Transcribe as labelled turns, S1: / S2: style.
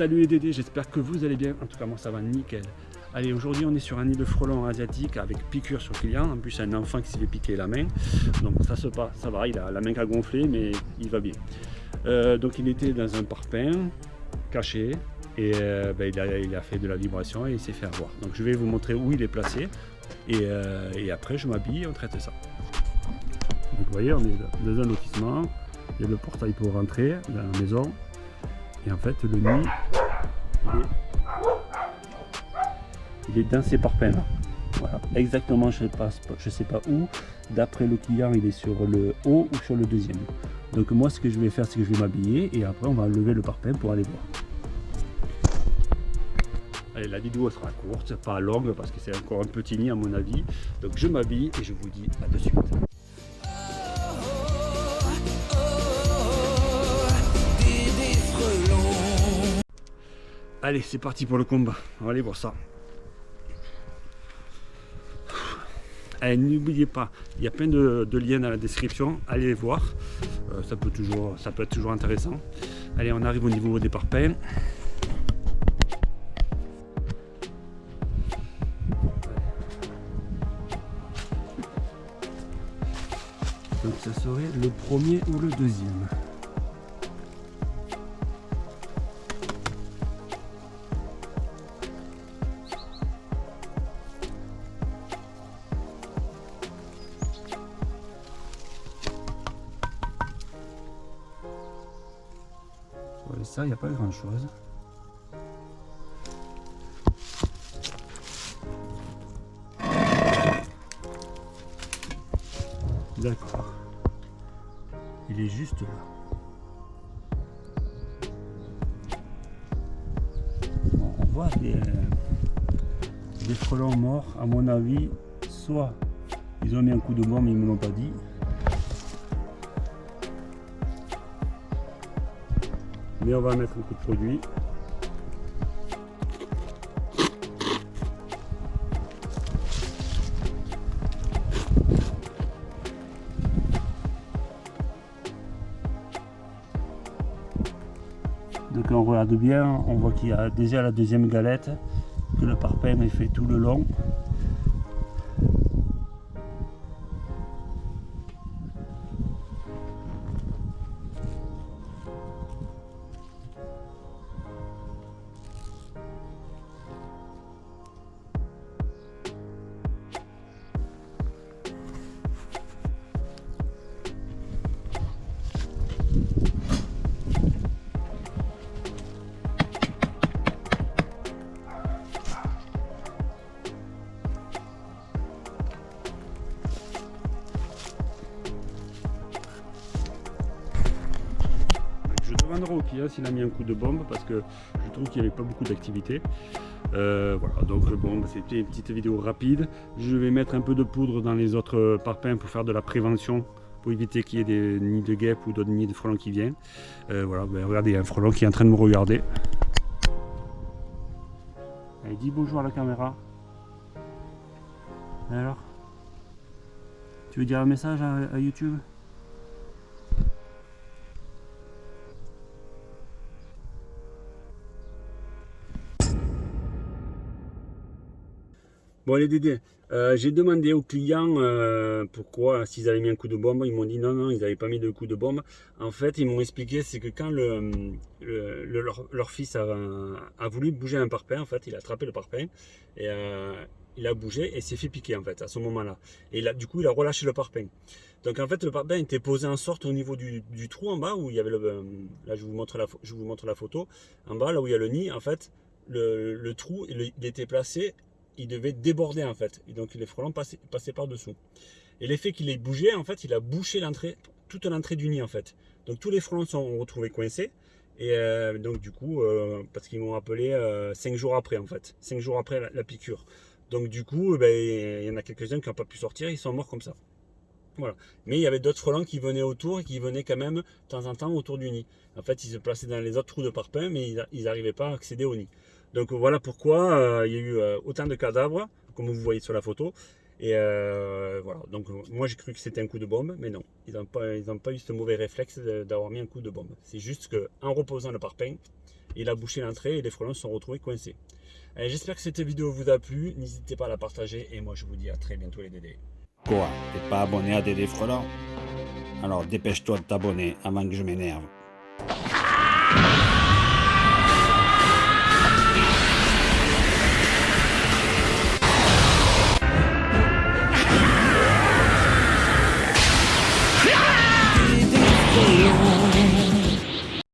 S1: Salut les Dédés, j'espère que vous allez bien. En tout cas, moi ça va nickel. Allez, aujourd'hui on est sur un nid de frelons asiatique avec piqûre sur client. En plus, un enfant qui s'est fait piquer la main. Donc ça se passe, ça va, il a la main qui a gonflé, mais il va bien. Euh, donc il était dans un parpaing caché et euh, ben, il, a, fait de la vibration et il s'est fait avoir. Donc je vais vous montrer où il est placé et, euh, et après je m'habille et on traite ça. Donc vous voyez, on est dans un lotissement. Il y a le portail pour rentrer dans la maison. Et en fait, le nid, il est, dans ces parpaings là. Voilà, exactement, je ne sais, sais pas où. D'après le client, il est sur le haut ou sur le deuxième. Donc moi, ce que je vais faire, c'est que je vais m'habiller et après, on va lever le parpaing pour aller voir. Allez, la vidéo sera courte, pas longue parce que c'est encore un petit nid à mon avis. Donc je m'habille et je vous dis à de suite. Allez, c'est parti pour le combat. On va aller voir ça. Allez, n'oubliez pas, il y a plein de, liens dans la description. Allez les voir. Euh, ça, peut toujours, ça peut être toujours intéressant. Allez, on arrive au niveau des parpaings. Donc ça serait le premier ou le deuxième. Il n'y a pas grand chose. D'accord. Il est juste là. on voit des, frelons morts, à mon avis, soit ils ont mis un coup de bombe mais ils ne me l'ont pas dit, mais on va mettre un coup de produit. Donc on regarde bien on voit qu'il y a déjà la deuxième galette que le parpaing est fait tout le long au client s'il a mis un coup de bombe parce que je trouve qu'il n'y avait pas beaucoup d'activité. Euh, voilà, donc bon, c'était une petite vidéo rapide. Je vais mettre un peu de poudre dans les autres parpaings pour faire de la prévention pour éviter qu'il y ait des nids de guêpes ou d'autres nids de frelons qui viennent. Euh, voilà, ben, regardez, il y a un frelon qui est en train de me regarder. Allez, dis bonjour à la caméra. alors? Tu veux dire un message à YouTube? Bon les Dédés, euh, j'ai demandé aux clients euh, pourquoi s'ils avaient mis un coup de bombe, ils m'ont dit non non ils n'avaient pas mis de coup de bombe. En fait ils m'ont expliqué c'est que quand le, leur, fils a, voulu bouger un parpaing en fait, il a attrapé le parpaing et euh, il a bougé et s'est fait piquer en fait à ce moment là. Et là, du coup il a relâché le parpaing. Donc en fait le parpaing était posé en sorte au niveau du, trou en bas où il y avait le... Là je vous montre la, je vous montre la photo. En bas là où il y a le nid en fait le, trou il était placé il devait déborder en fait. Et donc les frelons passaient, par dessous. Et l'effet qu'il ait bougé, en fait, il a bouché l'entrée, toute l'entrée du nid en fait. Donc tous les frelons sont retrouvés coincés. Et euh, donc du coup, euh, parce qu'ils m'ont appelé 5 euh, jours après en fait, 5 jours après la, piqûre. Donc du coup, ben, il y en a quelques-uns qui n'ont pas pu sortir, ils sont morts comme ça. Voilà. Mais il y avait d'autres frelons qui venaient autour et qui venaient quand même de temps en temps autour du nid. En fait, ils se plaçaient dans les autres trous de parpaing, mais ils n'arrivaient pas à accéder au nid. Donc voilà pourquoi euh, il y a eu euh, autant de cadavres, comme vous voyez sur la photo. Et euh, voilà, donc moi j'ai cru que c'était un coup de bombe, mais non, ils n'ont pas, eu ce mauvais réflexe d'avoir mis un coup de bombe. C'est juste qu'en reposant le parpaing, il a bouché l'entrée et les frelons sont retrouvés coincés. J'espère que cette vidéo vous a plu, n'hésitez pas à la partager et moi je vous dis à très bientôt les Dédés.
S2: Quoi? T'es pas abonné à Dédé Frelon Alors dépêche-toi de t'abonner avant que je m'énerve.